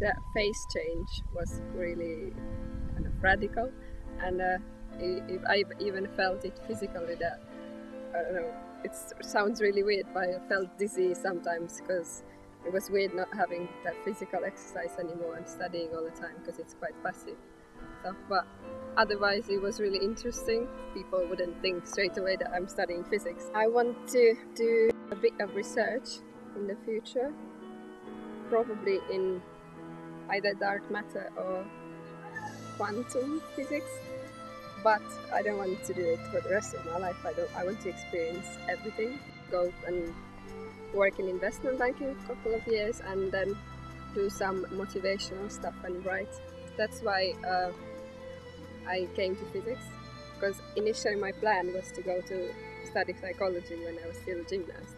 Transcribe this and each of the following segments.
the phase change was really kind of radical, and uh, I even felt it physically. That I don't know. It sounds really weird, but I felt dizzy sometimes because it was weird not having that physical exercise anymore and studying all the time because it's quite passive. But otherwise, it was really interesting. People wouldn't think straight away that I'm studying physics. I want to do a bit of research in the future, probably in either dark matter or quantum physics. But I don't want to do it for the rest of my life. I don't. I want to experience everything. Go and work in investment banking a couple of years and then do some motivational stuff and write. That's why uh, I came to physics because initially my plan was to go to study psychology when I was still a gymnast.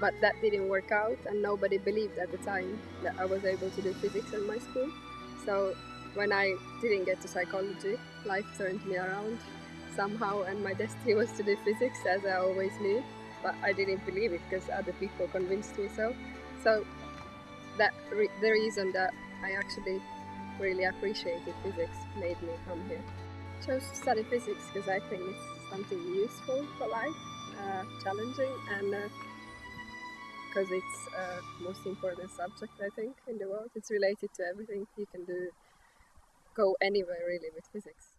But that didn't work out and nobody believed at the time that I was able to do physics in my school. So when I didn't get to psychology, life turned me around somehow and my destiny was to do physics as I always knew but I didn't believe it because other people convinced me so. So that re the reason that I actually really appreciated physics made me come here. Chose to study physics because I think it's something useful for life, uh, challenging, and because it's uh, most important subject I think in the world. It's related to everything you can do, go anywhere really with physics.